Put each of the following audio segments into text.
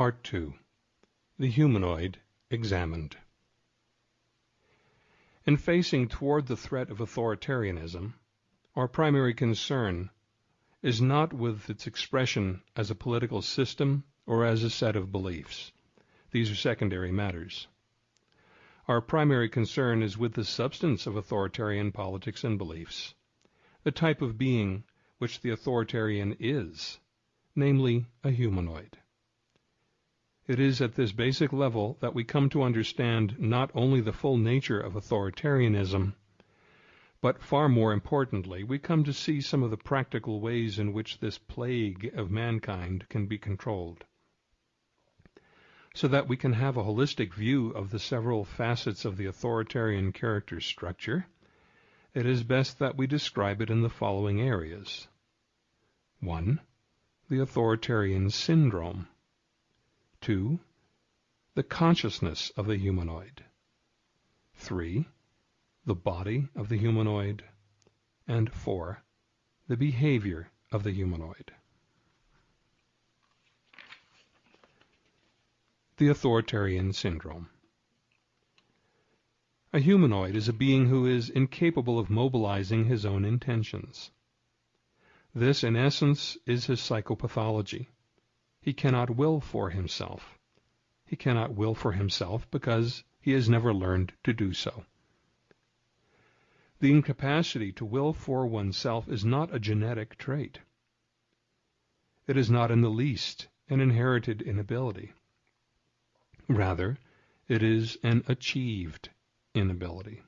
Part 2 The Humanoid Examined In facing toward the threat of authoritarianism, our primary concern is not with its expression as a political system or as a set of beliefs. These are secondary matters. Our primary concern is with the substance of authoritarian politics and beliefs, the type of being which the authoritarian is, namely a humanoid. It is at this basic level that we come to understand not only the full nature of authoritarianism, but far more importantly, we come to see some of the practical ways in which this plague of mankind can be controlled. So that we can have a holistic view of the several facets of the authoritarian character structure, it is best that we describe it in the following areas. 1. The authoritarian syndrome. 2. The consciousness of the humanoid. 3. The body of the humanoid. And 4. The behavior of the humanoid. The authoritarian syndrome. A humanoid is a being who is incapable of mobilizing his own intentions. This, in essence, is his psychopathology. He cannot will for himself. He cannot will for himself because he has never learned to do so. The incapacity to will for oneself is not a genetic trait. It is not in the least an inherited inability. Rather, it is an achieved inability.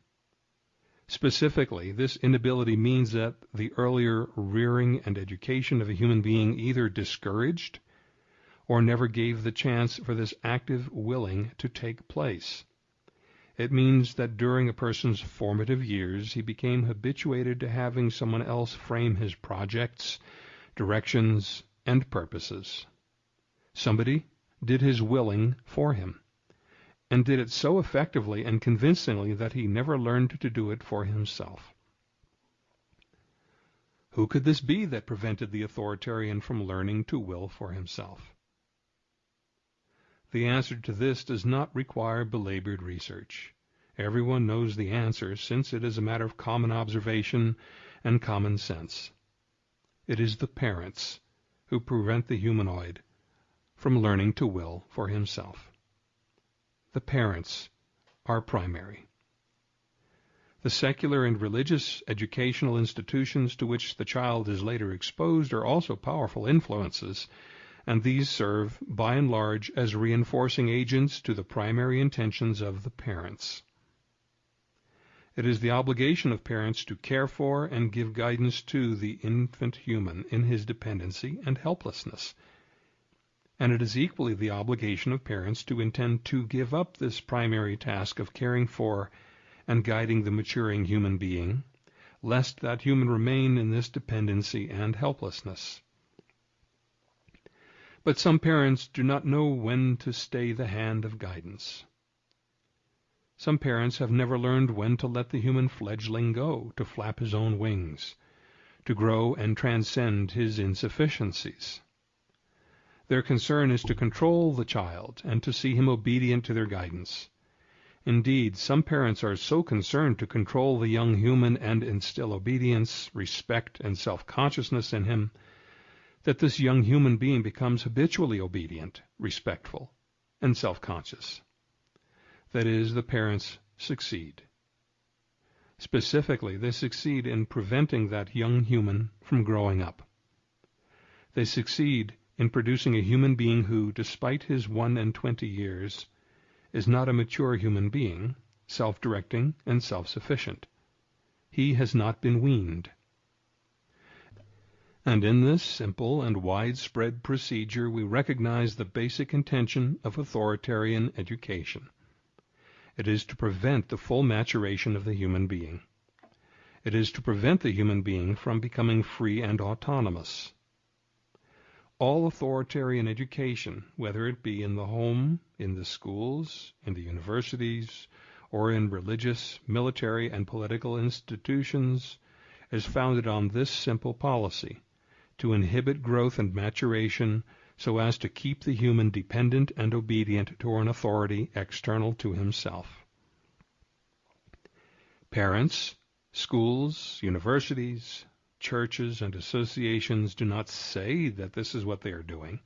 Specifically, this inability means that the earlier rearing and education of a human being either discouraged or never gave the chance for this active willing to take place. It means that during a person's formative years he became habituated to having someone else frame his projects, directions, and purposes. Somebody did his willing for him, and did it so effectively and convincingly that he never learned to do it for himself. Who could this be that prevented the authoritarian from learning to will for himself? The answer to this does not require belabored research. Everyone knows the answer, since it is a matter of common observation and common sense. It is the parents who prevent the humanoid from learning to will for himself. The parents are primary. The secular and religious educational institutions to which the child is later exposed are also powerful influences, and these serve, by and large, as reinforcing agents to the primary intentions of the parents. It is the obligation of parents to care for and give guidance to the infant human in his dependency and helplessness and it is equally the obligation of parents to intend to give up this primary task of caring for and guiding the maturing human being, lest that human remain in this dependency and helplessness. But some parents do not know when to stay the hand of guidance. Some parents have never learned when to let the human fledgling go, to flap his own wings, to grow and transcend his insufficiencies. Their concern is to control the child and to see him obedient to their guidance. Indeed, some parents are so concerned to control the young human and instill obedience, respect, and self-consciousness in him that this young human being becomes habitually obedient, respectful, and self-conscious. That is, the parents succeed. Specifically, they succeed in preventing that young human from growing up. They succeed in producing a human being who, despite his one and twenty years, is not a mature human being, self-directing and self-sufficient. He has not been weaned. And in this simple and widespread procedure we recognize the basic intention of authoritarian education. It is to prevent the full maturation of the human being. It is to prevent the human being from becoming free and autonomous all authoritarian education, whether it be in the home, in the schools, in the universities, or in religious, military, and political institutions, is founded on this simple policy to inhibit growth and maturation so as to keep the human dependent and obedient to an authority external to himself. Parents, schools, universities, churches, and associations do not say that this is what they are doing.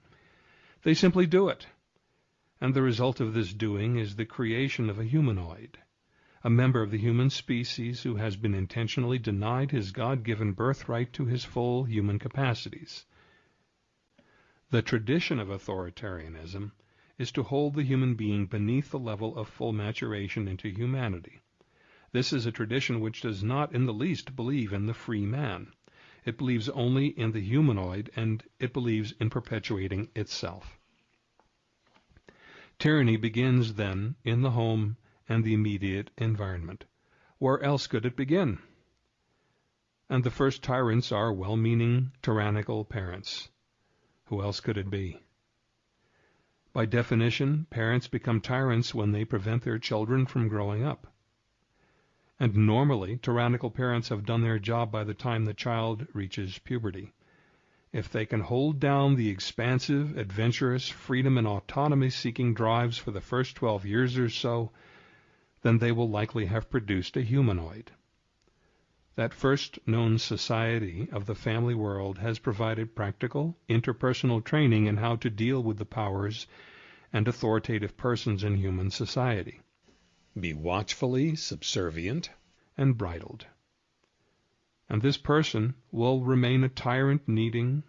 They simply do it. And the result of this doing is the creation of a humanoid, a member of the human species who has been intentionally denied his God-given birthright to his full human capacities. The tradition of authoritarianism is to hold the human being beneath the level of full maturation into humanity. This is a tradition which does not in the least believe in the free man. It believes only in the humanoid, and it believes in perpetuating itself. Tyranny begins, then, in the home and the immediate environment. Where else could it begin? And the first tyrants are well-meaning, tyrannical parents. Who else could it be? By definition, parents become tyrants when they prevent their children from growing up. And normally, tyrannical parents have done their job by the time the child reaches puberty. If they can hold down the expansive, adventurous, freedom and autonomy-seeking drives for the first 12 years or so, then they will likely have produced a humanoid. That first known society of the family world has provided practical, interpersonal training in how to deal with the powers and authoritative persons in human society. Be watchfully subservient and bridled. And this person will remain a tyrant-needing,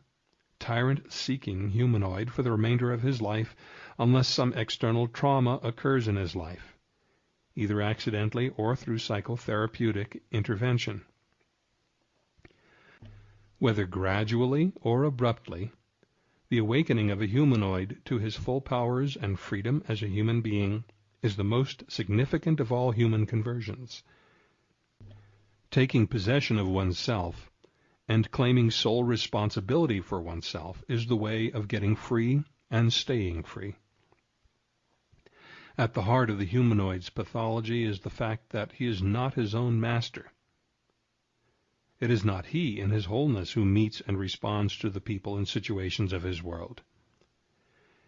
tyrant-seeking humanoid for the remainder of his life unless some external trauma occurs in his life, either accidentally or through psychotherapeutic intervention. Whether gradually or abruptly, the awakening of a humanoid to his full powers and freedom as a human being is the most significant of all human conversions. Taking possession of oneself and claiming sole responsibility for oneself is the way of getting free and staying free. At the heart of the humanoid's pathology is the fact that he is not his own master. It is not he in his wholeness who meets and responds to the people and situations of his world.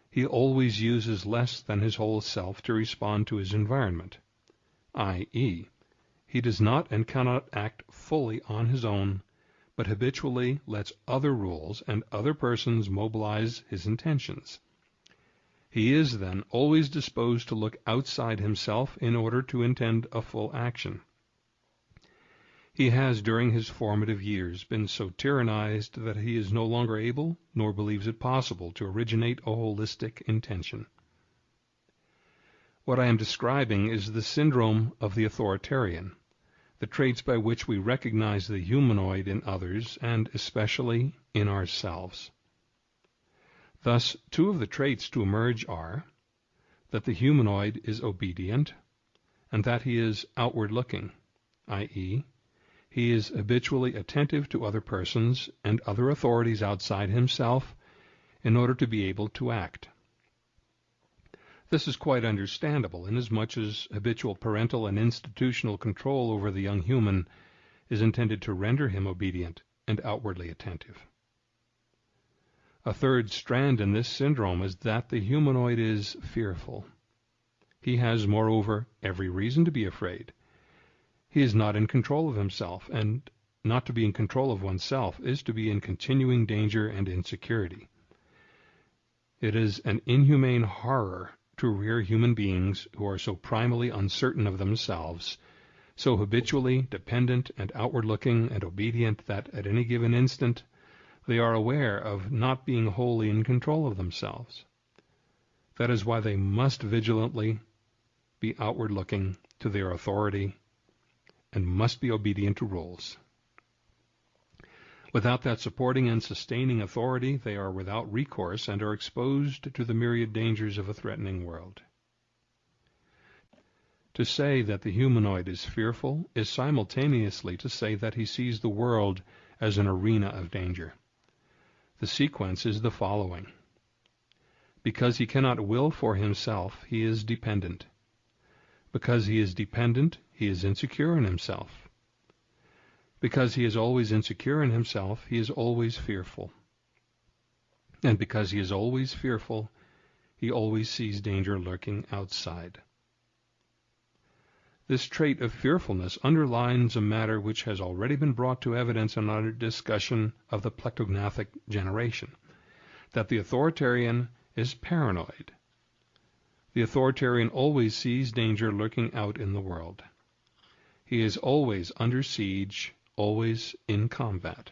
He always uses less than his whole self to respond to his environment, i.e., he does not and cannot act fully on his own, but habitually lets other rules and other persons mobilize his intentions. He is, then, always disposed to look outside himself in order to intend a full action. He has during his formative years been so tyrannized that he is no longer able, nor believes it possible, to originate a holistic intention. What I am describing is the syndrome of the authoritarian, the traits by which we recognize the humanoid in others and especially in ourselves. Thus, two of the traits to emerge are that the humanoid is obedient and that he is outward-looking, i.e., he is habitually attentive to other persons and other authorities outside himself in order to be able to act. This is quite understandable, inasmuch as habitual parental and institutional control over the young human is intended to render him obedient and outwardly attentive. A third strand in this syndrome is that the humanoid is fearful. He has, moreover, every reason to be afraid, he is not in control of himself, and not to be in control of oneself is to be in continuing danger and insecurity. It is an inhumane horror to rear human beings who are so primally uncertain of themselves, so habitually dependent and outward-looking and obedient that at any given instant they are aware of not being wholly in control of themselves. That is why they must vigilantly be outward-looking to their authority and must be obedient to rules. Without that supporting and sustaining authority, they are without recourse and are exposed to the myriad dangers of a threatening world. To say that the humanoid is fearful is simultaneously to say that he sees the world as an arena of danger. The sequence is the following. Because he cannot will for himself, he is dependent. Because he is dependent, he is insecure in himself. Because he is always insecure in himself, he is always fearful. And because he is always fearful, he always sees danger lurking outside. This trait of fearfulness underlines a matter which has already been brought to evidence in our discussion of the plectognathic generation, that the authoritarian is paranoid. The authoritarian always sees danger lurking out in the world. He is always under siege, always in combat.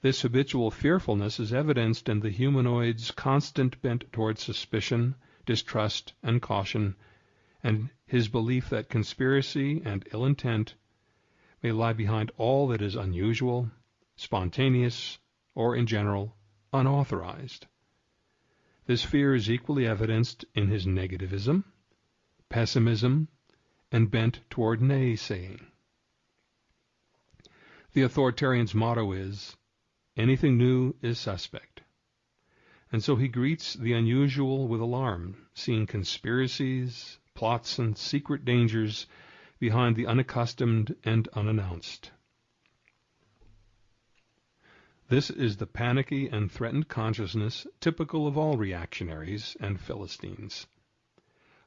This habitual fearfulness is evidenced in the humanoid's constant bent toward suspicion, distrust, and caution, and his belief that conspiracy and ill intent may lie behind all that is unusual, spontaneous, or, in general, unauthorized. This fear is equally evidenced in his negativism, pessimism, and bent toward naysaying. The authoritarian's motto is, anything new is suspect. And so he greets the unusual with alarm, seeing conspiracies, plots, and secret dangers behind the unaccustomed and unannounced. This is the panicky and threatened consciousness typical of all reactionaries and Philistines.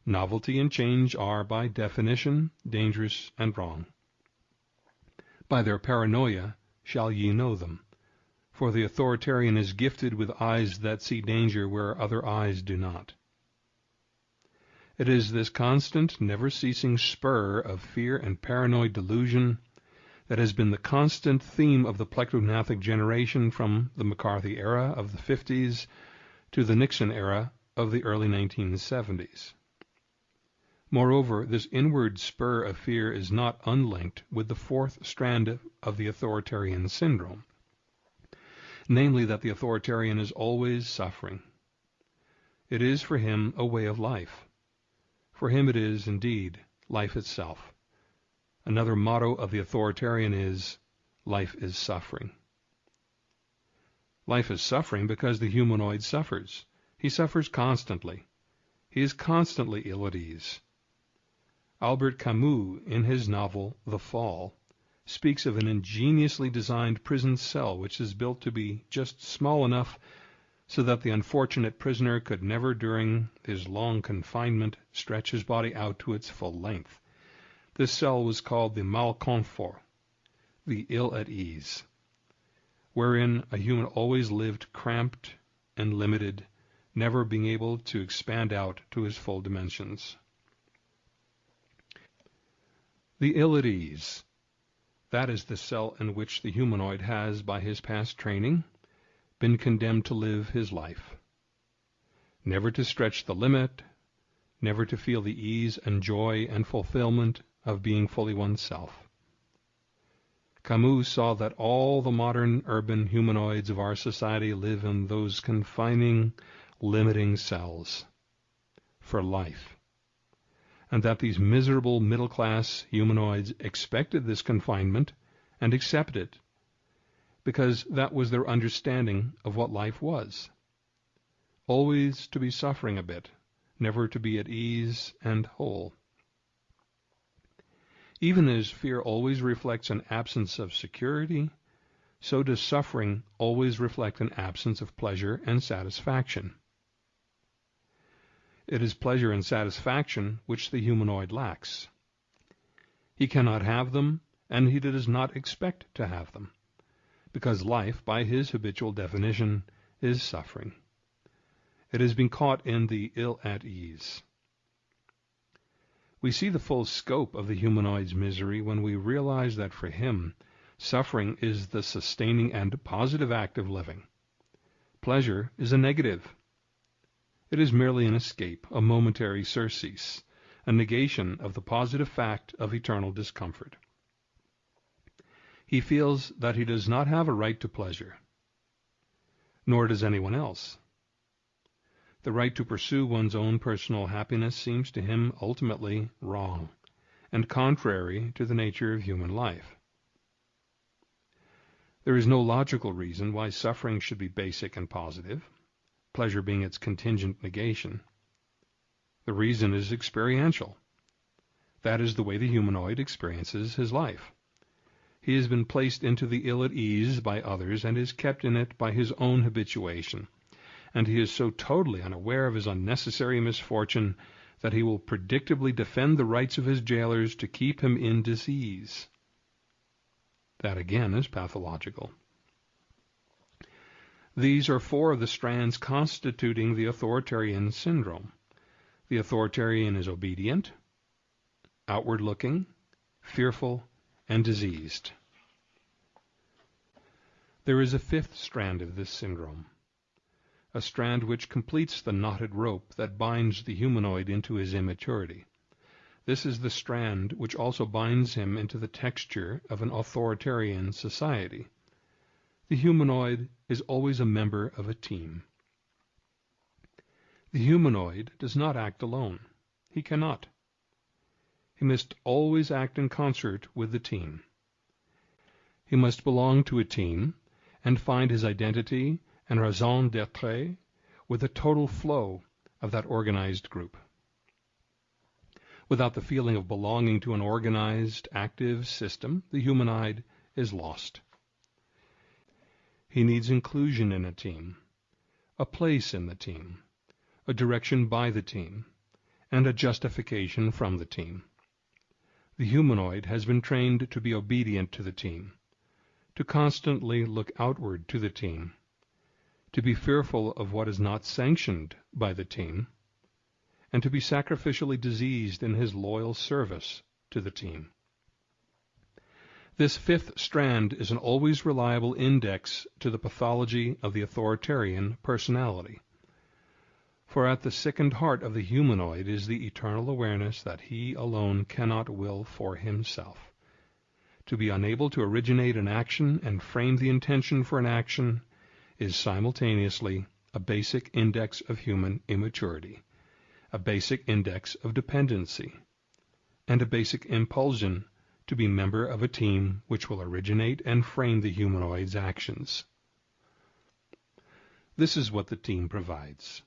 Novelty and change are, by definition, dangerous and wrong. By their paranoia shall ye know them, for the authoritarian is gifted with eyes that see danger where other eyes do not. It is this constant, never ceasing spur of fear and paranoid delusion that has been the constant theme of the plectognathic generation from the McCarthy era of the 50s to the Nixon era of the early 1970s. Moreover, this inward spur of fear is not unlinked with the fourth strand of the authoritarian syndrome, namely that the authoritarian is always suffering. It is for him a way of life. For him it is, indeed, life itself. Another motto of the authoritarian is, life is suffering. Life is suffering because the humanoid suffers. He suffers constantly. He is constantly ill at ease. Albert Camus, in his novel The Fall, speaks of an ingeniously designed prison cell which is built to be just small enough so that the unfortunate prisoner could never during his long confinement stretch his body out to its full length. This cell was called the malconfort, the ill at ease, wherein a human always lived cramped and limited, never being able to expand out to his full dimensions. The ill at ease. That is the cell in which the humanoid has, by his past training, been condemned to live his life. Never to stretch the limit, never to feel the ease and joy and fulfillment of being fully oneself. Camus saw that all the modern urban humanoids of our society live in those confining, limiting cells for life and that these miserable middle-class humanoids expected this confinement and accepted it, because that was their understanding of what life was. Always to be suffering a bit, never to be at ease and whole. Even as fear always reflects an absence of security, so does suffering always reflect an absence of pleasure and satisfaction. It is pleasure and satisfaction which the humanoid lacks. He cannot have them, and he does not expect to have them, because life, by his habitual definition, is suffering. It has been caught in the ill at ease. We see the full scope of the humanoid's misery when we realize that for him suffering is the sustaining and positive act of living. Pleasure is a negative. It is merely an escape, a momentary surcease, a negation of the positive fact of eternal discomfort. He feels that he does not have a right to pleasure, nor does anyone else. The right to pursue one's own personal happiness seems to him ultimately wrong and contrary to the nature of human life. There is no logical reason why suffering should be basic and positive pleasure being its contingent negation. The reason is experiential. That is the way the humanoid experiences his life. He has been placed into the ill at ease by others and is kept in it by his own habituation, and he is so totally unaware of his unnecessary misfortune that he will predictably defend the rights of his jailers to keep him in disease. That again is pathological. These are four of the strands constituting the authoritarian syndrome. The authoritarian is obedient, outward looking, fearful, and diseased. There is a fifth strand of this syndrome, a strand which completes the knotted rope that binds the humanoid into his immaturity. This is the strand which also binds him into the texture of an authoritarian society. The humanoid is always a member of a team. The humanoid does not act alone. He cannot. He must always act in concert with the team. He must belong to a team and find his identity and raison d'être with the total flow of that organized group. Without the feeling of belonging to an organized, active system, the humanoid is lost. He needs inclusion in a team, a place in the team, a direction by the team, and a justification from the team. The humanoid has been trained to be obedient to the team, to constantly look outward to the team, to be fearful of what is not sanctioned by the team, and to be sacrificially diseased in his loyal service to the team. This fifth strand is an always reliable index to the pathology of the authoritarian personality. For at the sickened heart of the humanoid is the eternal awareness that he alone cannot will for himself. To be unable to originate an action and frame the intention for an action is simultaneously a basic index of human immaturity, a basic index of dependency, and a basic impulsion to be member of a team which will originate and frame the humanoid's actions. This is what the team provides.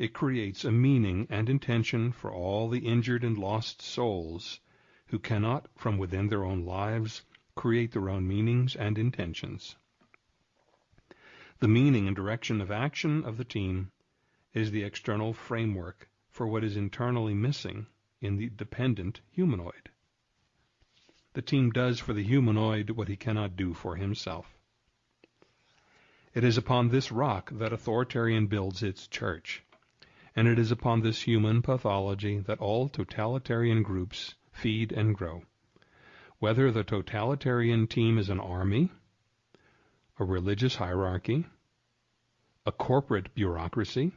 It creates a meaning and intention for all the injured and lost souls who cannot, from within their own lives, create their own meanings and intentions. The meaning and direction of action of the team is the external framework for what is internally missing in the dependent humanoid. The team does for the humanoid what he cannot do for himself. It is upon this rock that authoritarian builds its church and it is upon this human pathology that all totalitarian groups feed and grow. Whether the totalitarian team is an army, a religious hierarchy, a corporate bureaucracy,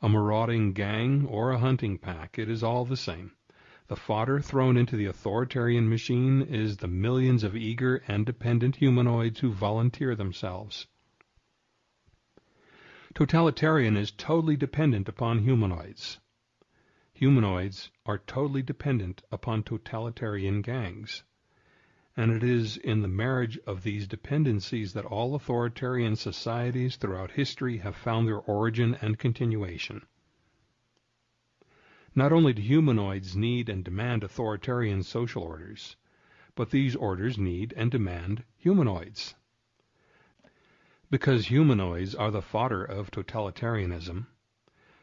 a marauding gang, or a hunting pack, it is all the same. The fodder thrown into the authoritarian machine is the millions of eager and dependent humanoids who volunteer themselves. Totalitarian is totally dependent upon humanoids. Humanoids are totally dependent upon totalitarian gangs. And it is in the marriage of these dependencies that all authoritarian societies throughout history have found their origin and continuation. Not only do humanoids need and demand authoritarian social orders, but these orders need and demand humanoids. Because humanoids are the fodder of totalitarianism,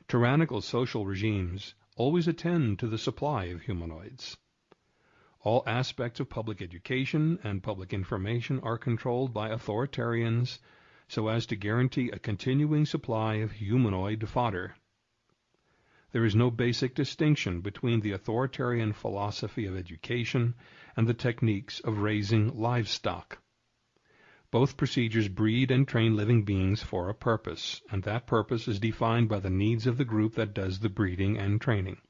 tyrannical social regimes always attend to the supply of humanoids. All aspects of public education and public information are controlled by authoritarians so as to guarantee a continuing supply of humanoid fodder. There is no basic distinction between the authoritarian philosophy of education and the techniques of raising livestock. Both procedures breed and train living beings for a purpose, and that purpose is defined by the needs of the group that does the breeding and training.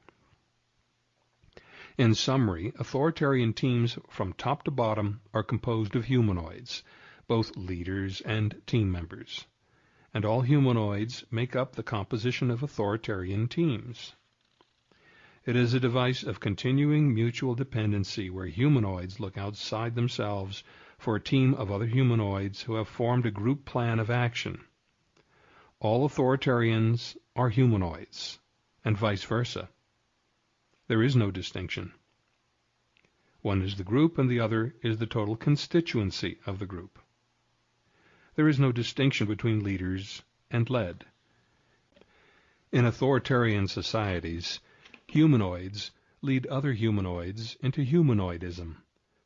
In summary, authoritarian teams from top to bottom are composed of humanoids, both leaders and team members. And all humanoids make up the composition of authoritarian teams. It is a device of continuing mutual dependency where humanoids look outside themselves for a team of other humanoids who have formed a group plan of action. All authoritarians are humanoids, and vice versa. There is no distinction. One is the group and the other is the total constituency of the group. There is no distinction between leaders and led. In authoritarian societies, humanoids lead other humanoids into humanoidism,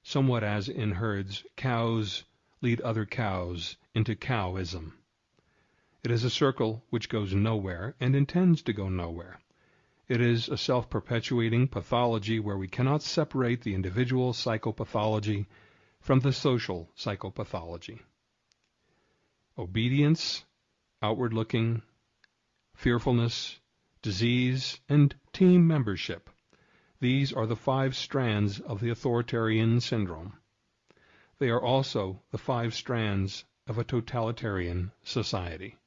somewhat as in herds cows lead other cows into cowism. It is a circle which goes nowhere and intends to go nowhere. It is a self perpetuating pathology where we cannot separate the individual psychopathology from the social psychopathology. Obedience, outward looking, fearfulness, disease, and team membership. These are the five strands of the authoritarian syndrome. They are also the five strands of a totalitarian society.